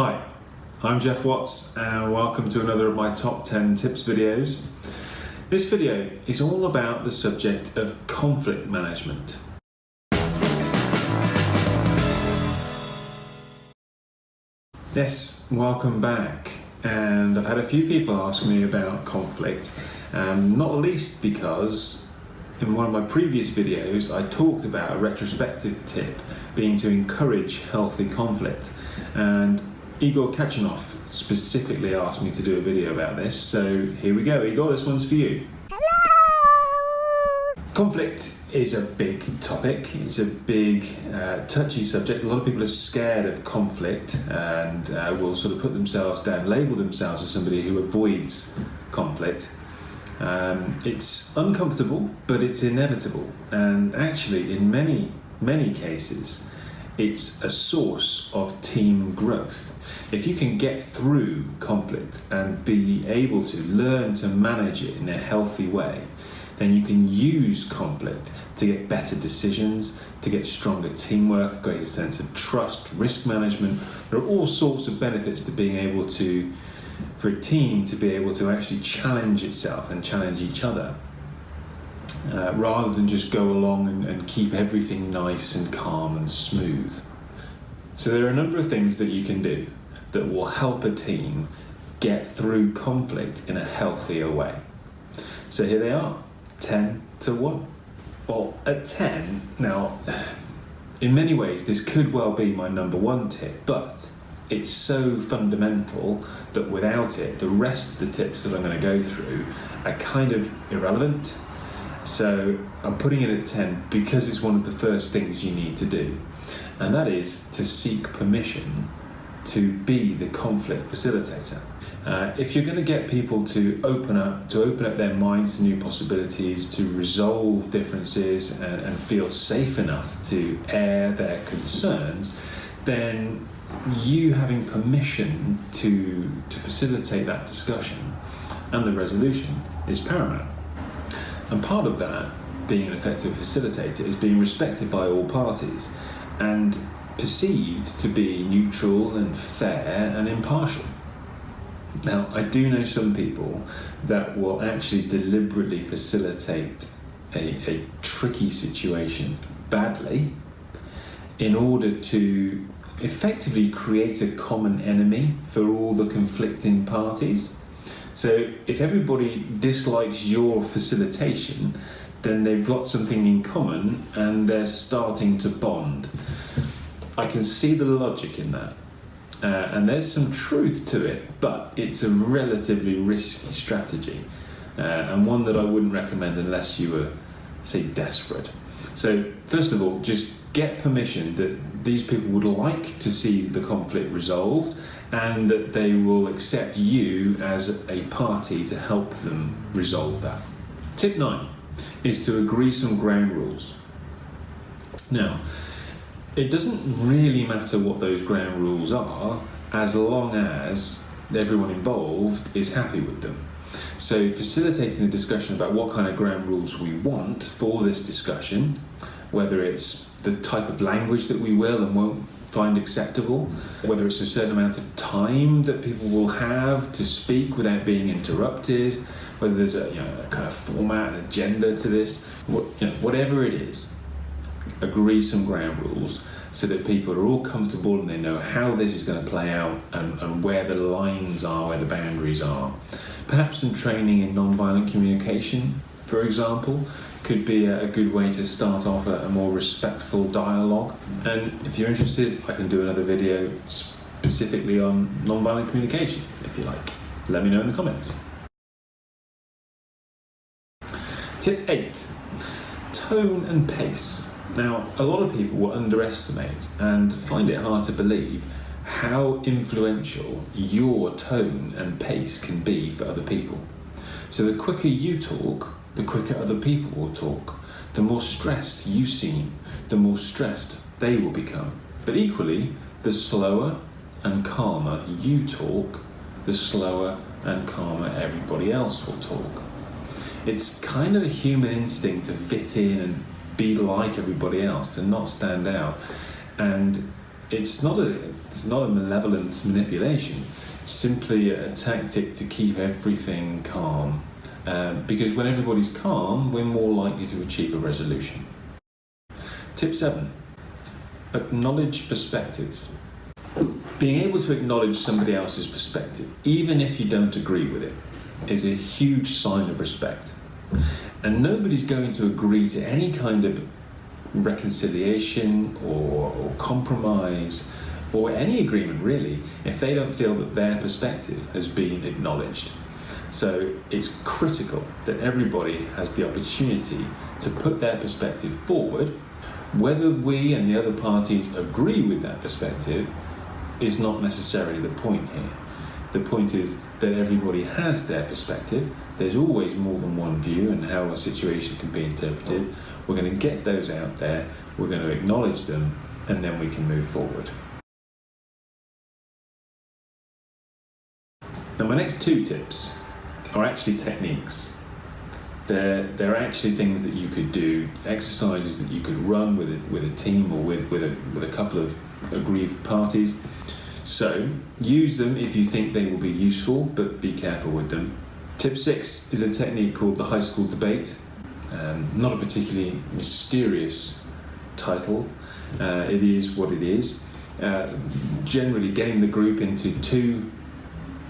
Hi, I'm Geoff Watts and welcome to another of my top 10 tips videos. This video is all about the subject of conflict management. Yes, welcome back. And I've had a few people ask me about conflict, um, not least because in one of my previous videos I talked about a retrospective tip being to encourage healthy conflict. And Igor Kachanov specifically asked me to do a video about this, so here we go. Igor, this one's for you. Hello! Conflict is a big topic. It's a big, uh, touchy subject. A lot of people are scared of conflict and uh, will sort of put themselves down, label themselves as somebody who avoids conflict. Um, it's uncomfortable, but it's inevitable. And actually, in many, many cases, it's a source of team growth if you can get through conflict and be able to learn to manage it in a healthy way, then you can use conflict to get better decisions, to get stronger teamwork, greater sense of trust, risk management. There are all sorts of benefits to being able to, for a team to be able to actually challenge itself and challenge each other. Uh, rather than just go along and, and keep everything nice and calm and smooth. So there are a number of things that you can do that will help a team get through conflict in a healthier way. So here they are 10 to 1. Well, at 10, now, in many ways, this could well be my number one tip, but it's so fundamental that without it, the rest of the tips that I'm going to go through are kind of irrelevant. So I'm putting it at 10 because it's one of the first things you need to do, and that is to seek permission to be the conflict facilitator. Uh, if you're going to get people to open up, to open up their minds to new possibilities, to resolve differences and, and feel safe enough to air their concerns, then you having permission to, to facilitate that discussion and the resolution is paramount. And part of that, being an effective facilitator, is being respected by all parties and perceived to be neutral and fair and impartial. Now, I do know some people that will actually deliberately facilitate a, a tricky situation badly in order to effectively create a common enemy for all the conflicting parties. So if everybody dislikes your facilitation, then they've got something in common and they're starting to bond. I can see the logic in that. Uh, and there's some truth to it, but it's a relatively risky strategy uh, and one that I wouldn't recommend unless you were, say, desperate. So, first of all, just get permission that these people would like to see the conflict resolved and that they will accept you as a party to help them resolve that. Tip nine is to agree some ground rules. Now, it doesn't really matter what those ground rules are as long as everyone involved is happy with them. So, facilitating the discussion about what kind of ground rules we want for this discussion, whether it's the type of language that we will and won't find acceptable, whether it's a certain amount of time that people will have to speak without being interrupted, whether there's a, you know, a kind of format, an agenda to this, what, you know, whatever it is, agree some ground rules so that people are all comfortable and they know how this is going to play out and, and where the lines are, where the boundaries are. Perhaps some training in non-violent communication, for example, could be a, good way to start off a, a more respectful dialogue. And if you're interested, I can do another video specifically on non-violent communication, if you like. Let me know in the comments. Tip 8. Tone and pace. Now, a lot of people will underestimate and find it hard to believe how influential your tone and pace can be for other people. So the quicker you talk, the quicker other people will talk. The more stressed you seem, the more stressed they will become. But equally, the slower and calmer you talk, the slower and calmer everybody else will talk. It's kind of a human instinct to fit in and be like everybody else, to not stand out. And it's not a it's not a malevolent manipulation. Simply a tactic to keep everything calm. Um, because when everybody's calm, we're more likely to achieve a resolution. Tip seven: acknowledge perspectives. Being able to acknowledge somebody else's perspective, even if you don't agree with it, is a huge sign of respect. And nobody's going to agree to any kind of reconciliation or, or compromise or any agreement really if they don't feel that their perspective has been acknowledged. So it's critical that everybody has the opportunity to put their perspective forward. Whether we and the other parties agree with that perspective is not necessarily the point here. The point is that everybody has their perspective. There's always more than one view and how a situation can be interpreted. We're going to get those out there, we're going to acknowledge them, and then we can move forward. Now, my next two tips are actually techniques. They're, they're actually things that you could do, exercises that you could run with a, with a team or with, with, a, with a couple of aggrieved parties. So, use them if you think they will be useful, but be careful with them. Tip six is a technique called the high school debate. Um, not a particularly mysterious title, uh, it is what it is. Uh, generally, getting the group into two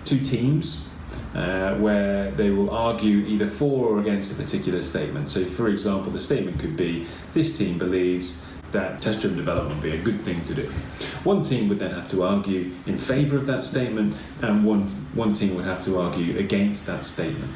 two teams uh, where they will argue either for or against a particular statement. So, for example, the statement could be this team believes that test driven development would be a good thing to do. One team would then have to argue in favour of that statement, and one, one team would have to argue against that statement.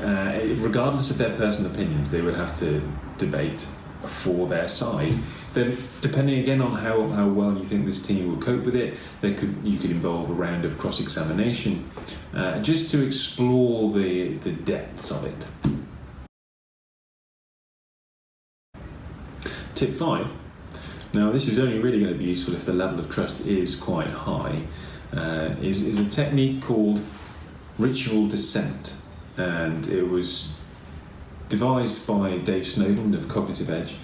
Uh, regardless of their personal opinions, they would have to debate for their side. Then, depending again on how, how well you think this team will cope with it, there could you could involve a round of cross examination uh, just to explore the, the depths of it. Tip five. Now, this is only really going to be useful if the level of trust is quite high. Uh, is, is a technique called ritual dissent, and it was devised by Dave Snowden of Cognitive Edge.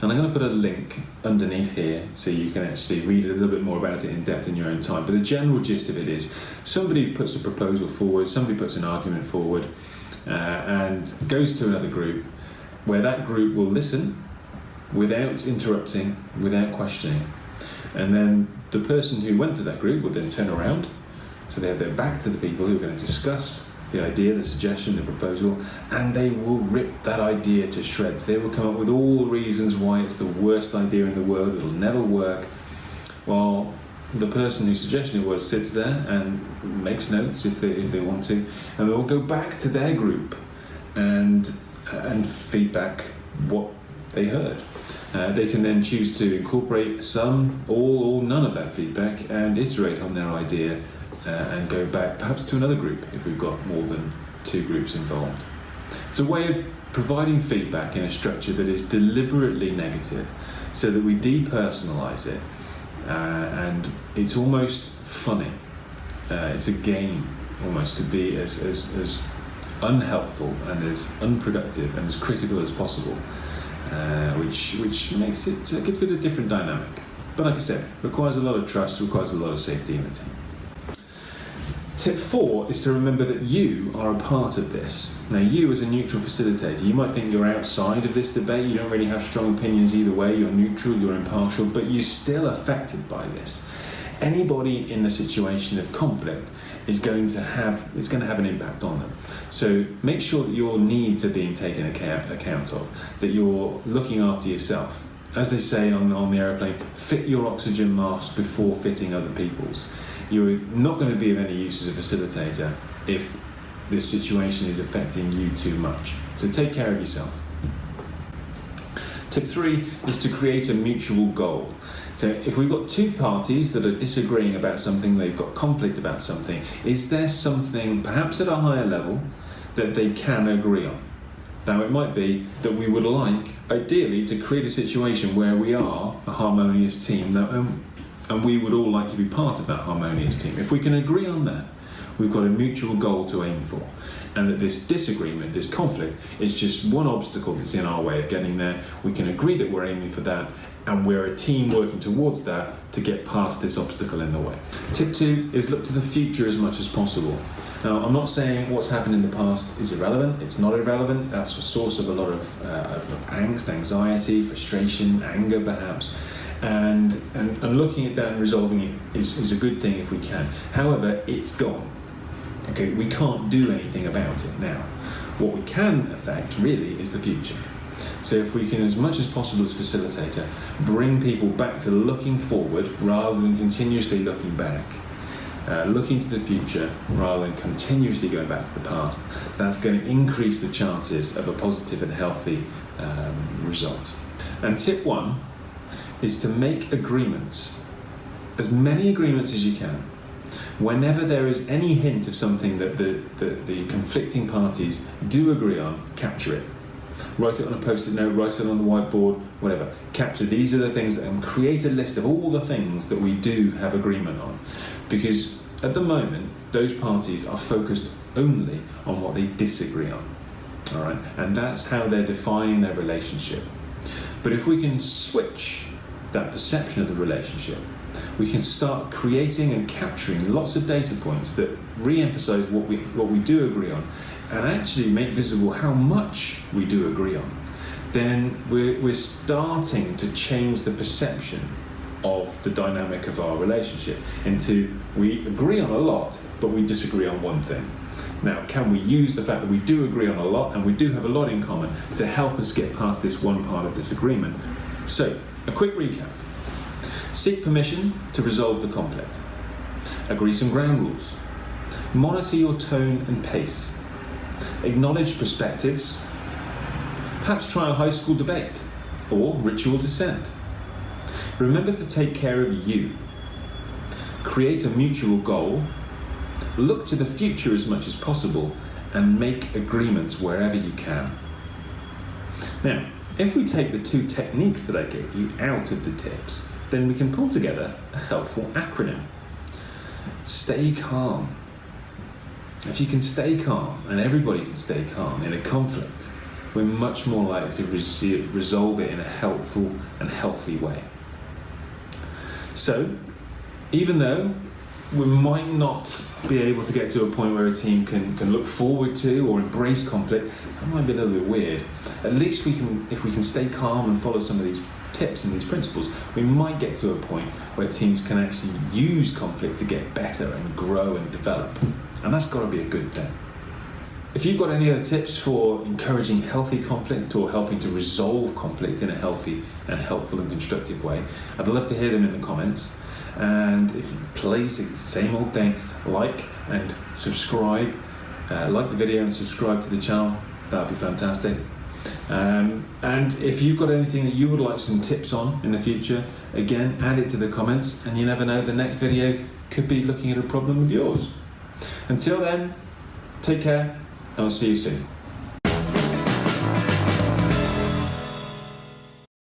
And I'm going to put a link underneath here so you can actually read a little bit more about it in depth in your own time. But the general gist of it is somebody puts a proposal forward, somebody puts an argument forward, uh, and goes to another group where that group will listen without interrupting, without questioning. And then the person who went to that group would then turn around, so they have their back to the people who are going to discuss the idea, the suggestion, the proposal, and they will rip that idea to shreds. They will come up with all the reasons why it's the worst idea in the world, it'll never work. While the person whose suggestion it was sits there and makes notes if they, if they want to, and they will go back to their group and, and feedback what they heard. Uh, they can then choose to incorporate some, all, or none of that feedback and iterate on their idea uh, and go back perhaps to another group if we've got more than two groups involved. It's a way of providing feedback in a structure that is deliberately negative so that we depersonalize it uh, and it's almost funny. Uh, it's a game almost to be as, as, as unhelpful and as unproductive and as critical as possible, uh, which, which makes it, uh, gives it a different dynamic. But like I said, requires a lot of trust, requires a lot of safety in the team. Tip four is to remember that you are a part of this. Now, you as a neutral facilitator, you might think you're outside of this debate, you don't really have strong opinions either way, you're neutral, you're impartial, but you're still affected by this. Anybody in a situation of conflict is going to have it's going to have an impact on them. So make sure that your needs are being taken account, account of, that you're looking after yourself. As they say on, on the aeroplane, fit your oxygen mask before fitting other people's you're not going to be of any use as a facilitator if this situation is affecting you too much. So take care of yourself. Tip three is to create a mutual goal. So if we've got two parties that are disagreeing about something, they've got conflict about something, is there something, perhaps at a higher level, that they can agree on? Now, it might be that we would like, ideally, to create a situation where we are a harmonious team. Now, um, and we would all like to be part of that harmonious team. If we can agree on that, we've got a mutual goal to aim for. And that this disagreement, this conflict, is just one obstacle that's in our way of getting there. We can agree that we're aiming for that, and we're a team working towards that to get past this obstacle in the way. Tip two is look to the future as much as possible. Now, I'm not saying what's happened in the past is irrelevant, it's not irrelevant, that's a source of a lot of, uh, of angst, anxiety, frustration, anger perhaps. And, and, and looking at that and resolving it is, is a good thing if we can. However, it's gone. Okay, we can't do anything about it now. What we can affect really is the future. So if we can, as much as possible as facilitator, bring people back to looking forward rather than continuously looking back, uh, looking to the future rather than continuously going back to the past, that's going to increase the chances of a positive and healthy um, result. And tip one is to make agreements, as many agreements as you can. Whenever there is any hint of something that the, the, the conflicting parties do agree on, capture it write it on a post-it note, write it on the whiteboard, whatever. Capture these are the things that, and create a list of all the things that we do have agreement on. Because at the moment, those parties are focused only on what they disagree on. All right, and that's how they're defining their relationship. But if we can switch that perception of the relationship, we can start creating and capturing lots of data points that re-emphasize what we what we do agree on and actually make visible how much we do agree on, then we're, we're starting to change the perception of the dynamic of our relationship into we agree on a lot, but we disagree on one thing. Now, can we use the fact that we do agree on a lot and we do have a lot in common to help us get past this one part of disagreement? So, a quick recap. Seek permission to resolve the conflict. Agree some ground rules. Monitor your tone and pace acknowledge perspectives, perhaps try a high school debate or ritual dissent. Remember to take care of you. Create a mutual goal, look to the future as much as possible, and make agreements wherever you can. Now, if we take the two techniques that I gave you out of the tips, then we can pull together a helpful acronym. Stay calm. If you can stay calm, and everybody can stay calm in a conflict, we're much more likely to resolve it in a helpful and healthy way. So, even though we might not be able to get to a point where a team can, can look forward to or embrace conflict, that might be a little bit weird. At least we can, if we can stay calm and follow some of these tips and these principles, we might get to a point where teams can actually use conflict to get better and grow and develop. And that's got to be a good thing. If you've got any other tips for encouraging healthy conflict or helping to resolve conflict in a healthy and helpful and constructive way, I'd love to hear them in the comments. And if please, it's the same old thing, like and subscribe. Uh, like the video and subscribe to the channel, that would be fantastic. Um, and if you've got anything that you would like some tips on in the future, again, add it to the comments and you never know, the next video could be looking at a problem of yours. Until then, take care and I'll see you soon.